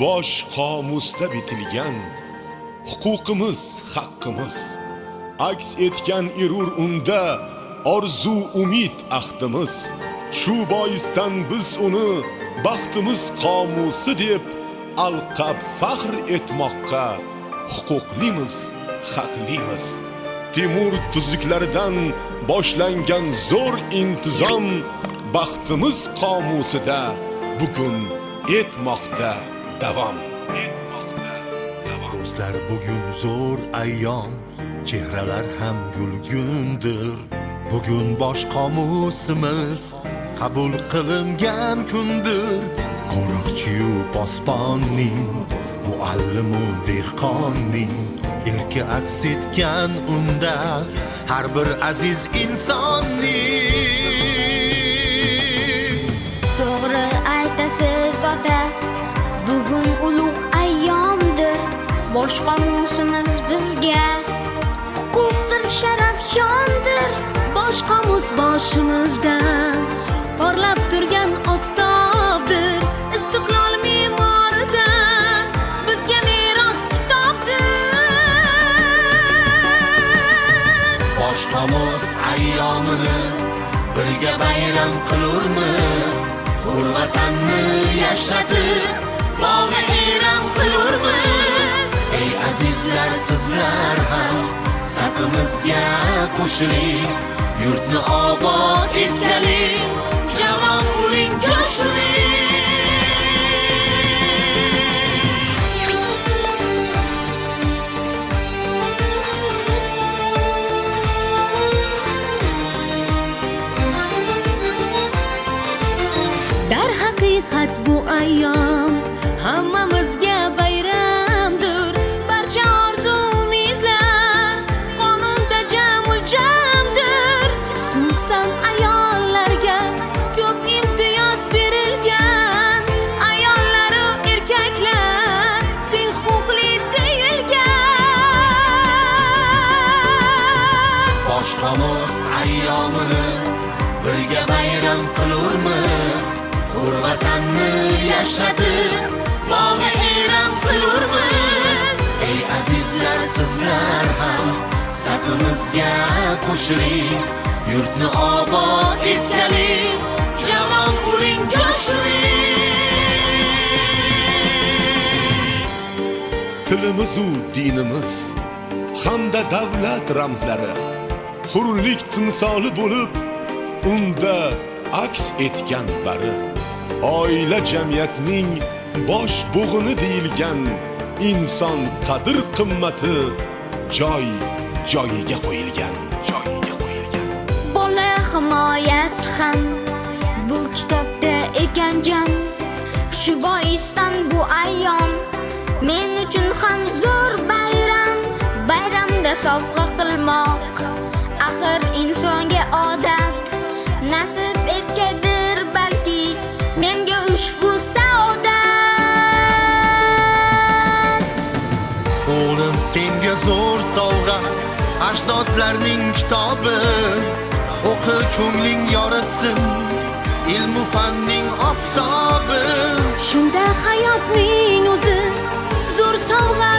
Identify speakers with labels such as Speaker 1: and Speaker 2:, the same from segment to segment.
Speaker 1: bosh qomusda bitilgan huquqimiz haqqimiz. Aks etgan erur unda orzu umid ahdimiz. Shu boisdan biz uni baxtimiz qomusi deb alqab faxr etmoqqa huquqlimiz haqlimiz. Timur tuzliklaridan boshlangan zo'r intizom baxtimiz qomusida bugun etmoqda. Davom
Speaker 2: do'stlar bugun zo'r ayyom chehralar ham gulgundir bugun bosh qomusimiz qabul qilingan kundir qo'riqchiyu posbonning muallimu dehqonning erki aks etgan unda har bir aziz insonning
Speaker 3: to'g'ri aytasiz ota bugun ulug' ayyomdir. Bosh qomusimiz bizga huquqdir sharaf shondir
Speaker 4: bosh qomus boshimizda porlab turgan oftobdir. Istiqlol me'moridan bizga meros kitobdir.
Speaker 2: Bosh qomus ayyomini birga bayram qilurmiz. Hur vatanni yashratib bog'i eram qilurmiz. Ey azizlar sizlar ham safimizga qo'shiling. Yurtni obod etgaling jamon uning jo'shiring
Speaker 4: deyilgan
Speaker 2: ayyomini birga bayram qilurmiz. Hur vatanni yashatib bog'i eram qilurmiz. Ey azizlar sizlar ham safimizga qo'shiling. Yurtni obod etgaling javon bo'ling jo'shiring
Speaker 1: tilimizu dinimiz hamda davlat ramzlari hurlik timsoli bo'lib unda aks etgan bari oila jamiyatning bosh bo'g'ini deyilgan inson qadr qimmati joy joyiga qo'yilgan. Joyiga qo'yilgan.
Speaker 3: Bola himoyasi ham bu kitobda ekan jam shu boisdan bu ayyom men uchun ham zo'r bayram. Bayramda sovg'a qilmoq axir insonga odat nasib etgandir balki menga ushbu saodat
Speaker 2: o'g'lim senga zo'r sovg'a ajdodlarning kitobi. O'qi ko'ngling yoritsin ilmu fanning oftobi.
Speaker 4: Shunda hayotning o'zi zo'r sovg'a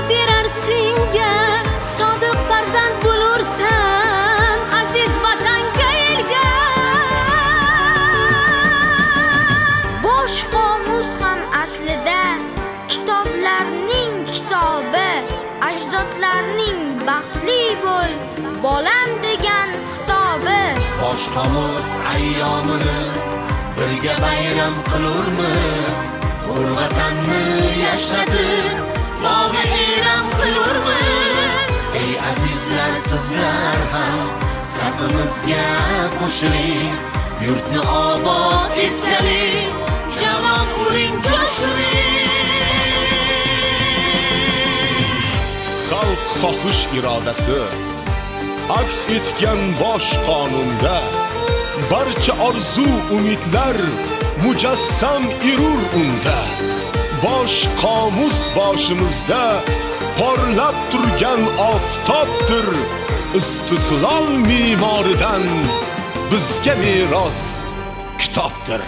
Speaker 3: baxtli bo'l bolam degan xitobi.
Speaker 2: Bosh ayyomini birga bayram qilurmiz. Hur vatanni yashatib bog'i eram qilurmiz. Ey azizlar sizlar ham safimizga qo'shiling. Yurtni obod etgaling javon uring jo'shiring
Speaker 1: xohish irodasi. Aks etgan bosh qonunda barcha orzu umidlar mujassam erur unda. Bosh qomus boshimizda porlab turgan oftobdir istiqlol me'moridan bizga meros kitobdir.